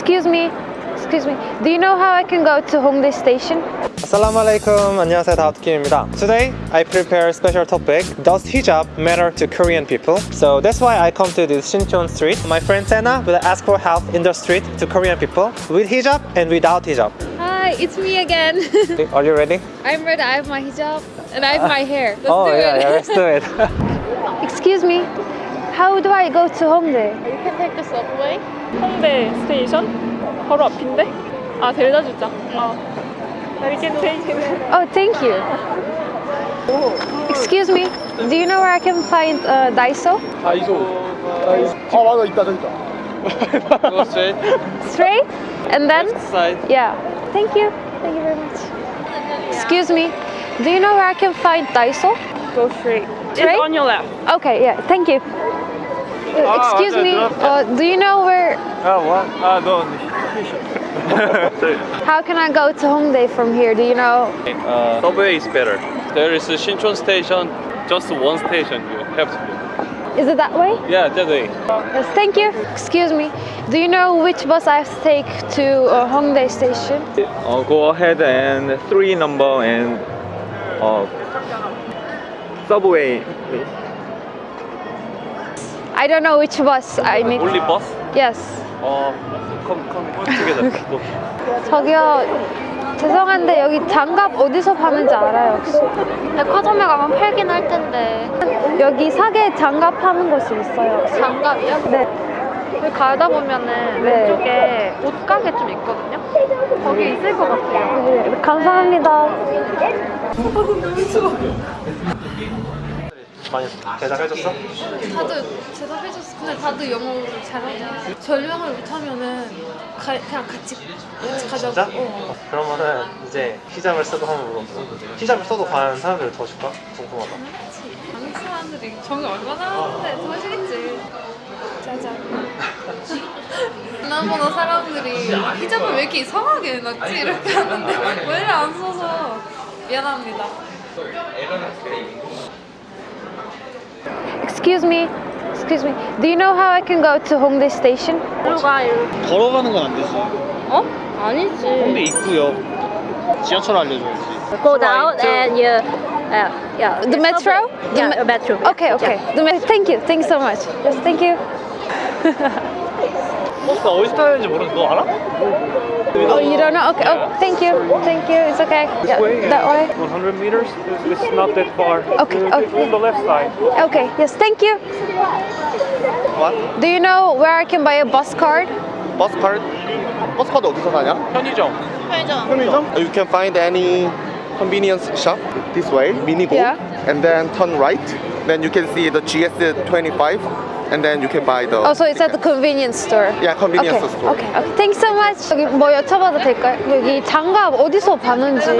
Excuse me, excuse me. Do you know how I can go to Hongdae Station? Assalamualaikum. 안녕하세요. 다우트킴입니다. Today, I prepare a special topic. Does hijab matter to Korean people? So that's why I come to this Shinchon street. My friend Sena will ask for help in the street to Korean people with hijab and without hijab. Hi, it's me again. Are you ready? I'm ready. I have my hijab and I have my hair. Let's oh, do yeah, it. yeah, let's do it. excuse me. How do I go to Hongdae? You can take the subway. 홍대 스테이션? 바로 앞인데? 아 데려다 주자. 어. 여기 스테이션. Oh, thank you. Excuse me. Do you know where I can find uh, Daiso? 다이소 아 맞아 있다 저기 있다 Go straight. Straight? And then? Side. Yeah. Thank you. Thank you very much. Excuse me. Do you know where I can find Daiso? Go straight. Straight? It's on your left. Okay, yeah. Thank you. uh, excuse me, uh, do you know where... Oh, what? Ah, no. How can I go to Hongdae from here, do you know? Uh, subway is better. There is a Shinchon station, just one station you have to go. Is it that way? Yeah, that way. Yes, thank you. Excuse me, do you know which bus I have to take to uh, Hongdae station? Uh, go ahead and three number and uh, subway, please. I don't know which bus I need. Only bus? Yes. Uh, come, come together. Go. 저기요. 죄송한데 여기 장갑 어디서 파는지 알아요 혹시? 백화점에 가면 팔긴 할 텐데. 여기 사계 장갑 파는 곳이 있어요. 장갑이요? 네. 여기 가다 보면은 네. 왼쪽에 옷가게 좀 있거든요. 거기 있을 것 같아요. 네, 감사합니다. 많이 대답해줬어? 다들 대답해줬어. 근데 다들 영어를 잘하고 전령을 못하면은 가, 그냥 같이 같이 가자고. 진짜? 어. 그러면은 이제 히잡을 쓰고 한번 물어보자. 히잡을 써도 과연 사람들을 더 줄까? 궁금하다. 한국 사람들이 정이 얼마나 하는데 더 하시겠지. 짜잔. 지난번에 사람들이 히잡을 왜 이렇게 이상하게 해놨지 이렇게 하는데 왜 이렇게 안 써서 미안합니다. Excuse me. Excuse me. Do you know how I can go to Hongdae Station? 일로 가, 일로. 걸어가는 건 안 되지 어? 아니지. 근데 있고요 지하철 알려줘야지 go down and you uh, yeah The metro? The yeah me- metro Okay, okay. The me- thank you. Thank you so much. Yes, thank you. 버스 어디서 타야 되는지 모르는데 너 알아? Oh, you don't know? Okay. Oh, thank you. Thank you. It's okay. Yeah, that way. 100 meters it's not that far Okay, okay. on the left side Okay. Yes, thank you. What? Do you know where I can buy a bus card? 버스 카드? 버스 카드 어디서 사냐? 편의점 편의점? You can find any convenience shop this way, mini go, Yeah. and then turn right. Then you can see the GS25, and then you can buy the. Oh, so it's at the convenience store. Yeah, convenience okay. store. Okay. Okay. Thanks so much. 여기 뭐 여쭤봐도 될까요? 여기 장갑 어디서 파는지.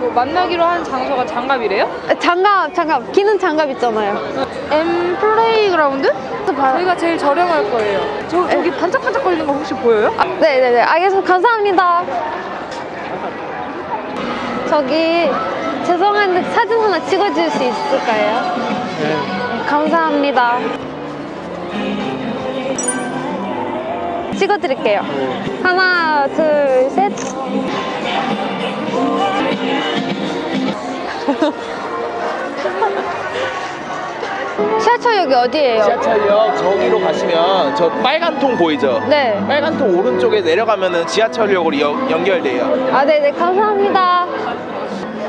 뭐 만나기로 한 장소가 장갑이래요? 아, 장갑, 장갑. 기는 장갑 있잖아요. M 플레이그라운드? 저희가 제일 저렴할 거예요. 저 저기 반짝반짝 거리는 거 혹시 보여요? 아, 네 네 네. 알겠습니다. 감사합니다. 저기 죄송한데 사진 하나 찍어줄 수 있을까요? 네. 감사합니다. 찍어드릴게요. 하나, 둘, 셋. 지하철역이 어디예요? 지하철역 저기로 가시면 저 빨간 통 보이죠? 네. 빨간 통 오른쪽에 내려가면 은 지하철역으로 연- 연결돼요. 아, 네네, 감사합니다.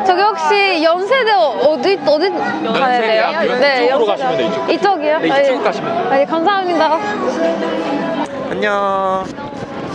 저기 혹시 연세대 어디, 어디 가야 돼요? 네, 이쪽으로. 가시면 돼요, 이쪽. 이쪽이요? 네, 아, 이쪽 예. 가시면 돼요. 아, 예, 감사합니다. 안녕.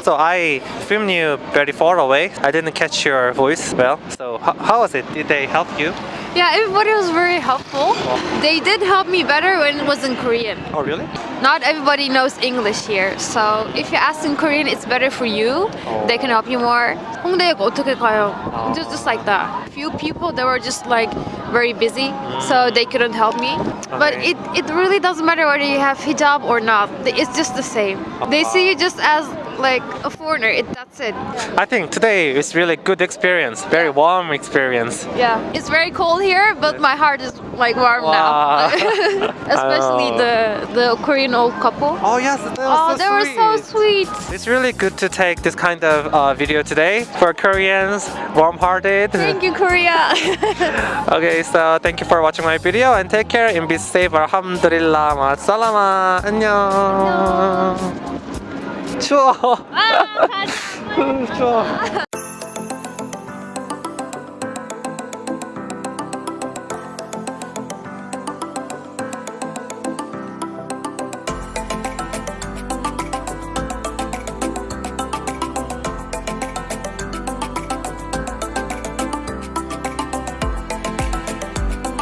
So I filmed you very far away. I didn't catch your voice well. So how, how was it? Did they help you? Yeah, everybody was very helpful. They did help me better when it was in Korean. Oh really? Not everybody knows English here, so if you ask in Korean, it's better for you. They can help you more. 홍대역 어떻게 가요? Just, just like that. Few people that were just like very busy, so they couldn't help me. But Okay. it, it really doesn't matter whether you have hijab or not. It's just the same. They see you just as like a foreigner. It, that's it. I think today is really good experience. Very warm experience. Yeah. It's very cold here, but my heart is like warm Wow. now. Especially Oh. the the Korean old couple. Oh yes, that was Oh, so they were so sweet. It's really good to take this kind of uh, video today for Koreans, warm-hearted. Thank you, Korea. Okay, so thank you for watching my video and take care and be safe. Alhamdulillah. 마살라마. 안녕. 추워. 추워.